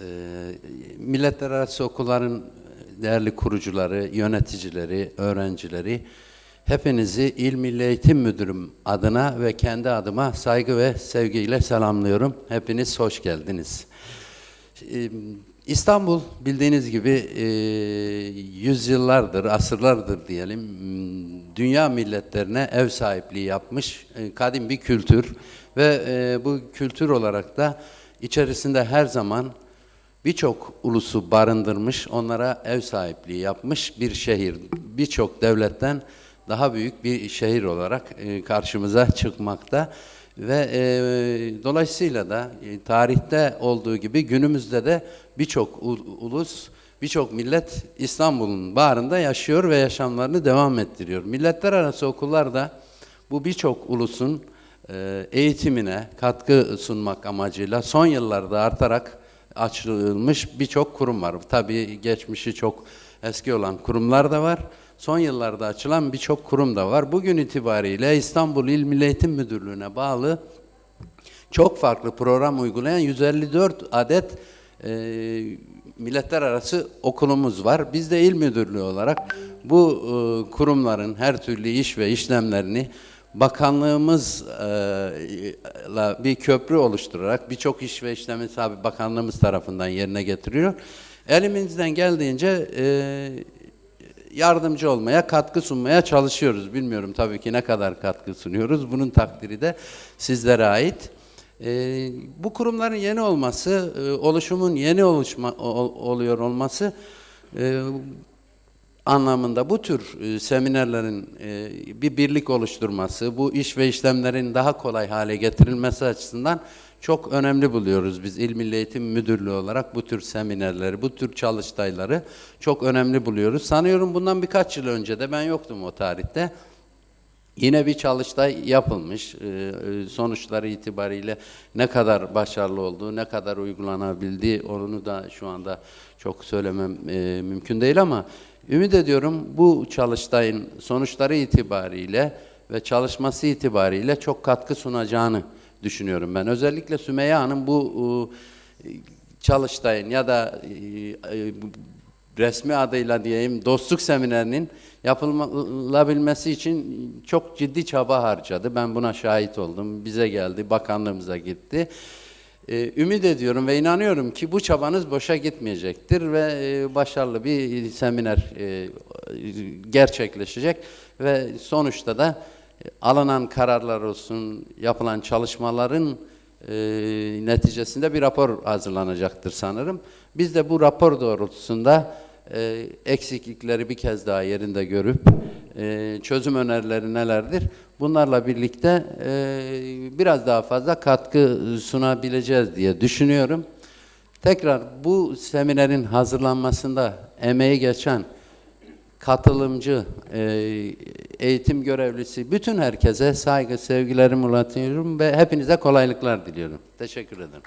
Ee, Milletler arası okulların değerli kurucuları, yöneticileri, öğrencileri, hepinizi İl Milli Eğitim Müdürüm adına ve kendi adıma saygı ve sevgiyle selamlıyorum. Hepiniz hoş geldiniz. Ee, İstanbul bildiğiniz gibi e, yüzyıllardır, asırlardır diyelim, dünya milletlerine ev sahipliği yapmış e, kadim bir kültür ve e, bu kültür olarak da içerisinde her zaman birçok ulusu barındırmış, onlara ev sahipliği yapmış bir şehir. Birçok devletten daha büyük bir şehir olarak e, karşımıza çıkmakta ve e, dolayısıyla da e, tarihte olduğu gibi günümüzde de birçok ulus, birçok millet İstanbul'un bağrında yaşıyor ve yaşamlarını devam ettiriyor. Milletler arası okullar da bu birçok ulusun e, eğitimine katkı sunmak amacıyla son yıllarda artarak açılmış birçok kurum var. Tabii geçmişi çok eski olan kurumlar da var. Son yıllarda açılan birçok kurum da var. Bugün itibariyle İstanbul İl Milli Eğitim Müdürlüğü'ne bağlı çok farklı program uygulayan 154 adet e, milletler arası okulumuz var. Biz de il müdürlüğü olarak bu e, kurumların her türlü iş ve işlemlerini bakanlığımızla bir köprü oluşturarak birçok iş ve işlemi tabi bakanlığımız tarafından yerine getiriyor. Elimizden geldiğince e, yardımcı olmaya, katkı sunmaya çalışıyoruz. Bilmiyorum tabii ki ne kadar katkı sunuyoruz. Bunun takdiri de sizlere ait. Ee, bu kurumların yeni olması, e, oluşumun yeni oluşma ol- oluyor olması e, anlamında bu tür e, seminerlerin e, bir birlik oluşturması, bu iş ve işlemlerin daha kolay hale getirilmesi açısından çok önemli buluyoruz biz İl Milli Eğitim Müdürlüğü olarak bu tür seminerleri, bu tür çalıştayları çok önemli buluyoruz. Sanıyorum bundan birkaç yıl önce de ben yoktum o tarihte. Yine bir çalıştay yapılmış. E, Sonuçları itibariyle ne kadar başarılı olduğu, ne kadar uygulanabildiği onu da şu anda çok söylemem mümkün değil ama ümit ediyorum bu çalıştayın sonuçları itibariyle ve çalışması itibariyle çok katkı sunacağını düşünüyorum ben. Özellikle Sümeyye Hanım bu e, çalıştayın ya da e, e, resmi adıyla diyeyim dostluk seminerinin yapılabilmesi için çok ciddi çaba harcadı. Ben buna şahit oldum. Bize geldi, bakanlığımıza gitti. Ee, ümit ediyorum ve inanıyorum ki bu çabanız boşa gitmeyecektir ve e, başarılı bir seminer e, gerçekleşecek ve sonuçta da e, alınan kararlar olsun, yapılan çalışmaların e, neticesinde bir rapor hazırlanacaktır sanırım. Biz de bu rapor doğrultusunda e, eksiklikleri bir kez daha yerinde görüp e, çözüm önerileri nelerdir? Bunlarla birlikte e, biraz daha fazla katkı sunabileceğiz diye düşünüyorum. Tekrar bu seminerin hazırlanmasında emeği geçen katılımcı, e, eğitim görevlisi bütün herkese saygı, sevgilerimi ulaşıyorum ve hepinize kolaylıklar diliyorum. Teşekkür ederim.